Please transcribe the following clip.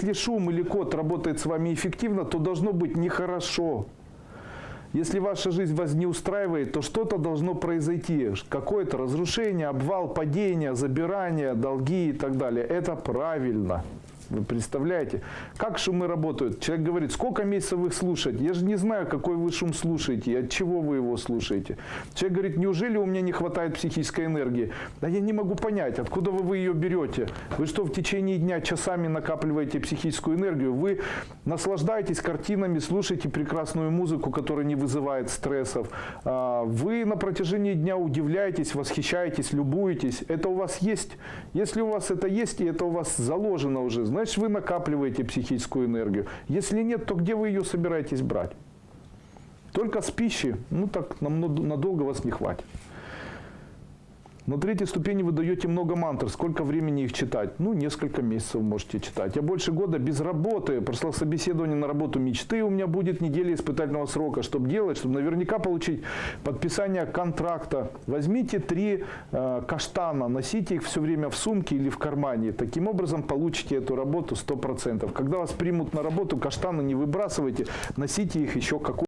Если шум или код работает с вами эффективно, то должно быть нехорошо. Если ваша жизнь вас не устраивает, то что-то должно произойти. Какое-то разрушение, обвал, падение, забирание, долги и так далее. Это правильно. Вы представляете? Как шумы работают? Человек говорит, сколько месяцев их слушать? Я же не знаю, какой вы шум слушаете, от чего вы его слушаете. Человек говорит, неужели у меня не хватает психической энергии? Да я не могу понять, откуда вы, вы ее берете? Вы что, в течение дня часами накапливаете психическую энергию? Вы наслаждаетесь картинами, слушаете прекрасную музыку, которая не вызывает стрессов. А, Вы на протяжении дня удивляетесь, восхищаетесь, любуетесь. Это у вас есть? Если у вас это есть, и это у вас заложено уже, значит вы накапливаете психическую энергию. Если нет, то где вы ее собираетесь брать? Только с пищи, ну так нам над- надолго вас не хватит. На третьей ступени вы даете много мантр. Сколько времени их читать? Ну, несколько месяцев можете читать. Я больше года без работы. Прошло собеседование на работу мечты. У меня будет неделя испытательного срока. Чтобы делать, чтобы наверняка получить подписание контракта. Возьмите три э, каштана, носите их все время в сумке или в кармане. Таким образом получите эту работу 100%. Когда вас примут на работу, каштаны не выбрасывайте, носите их еще какое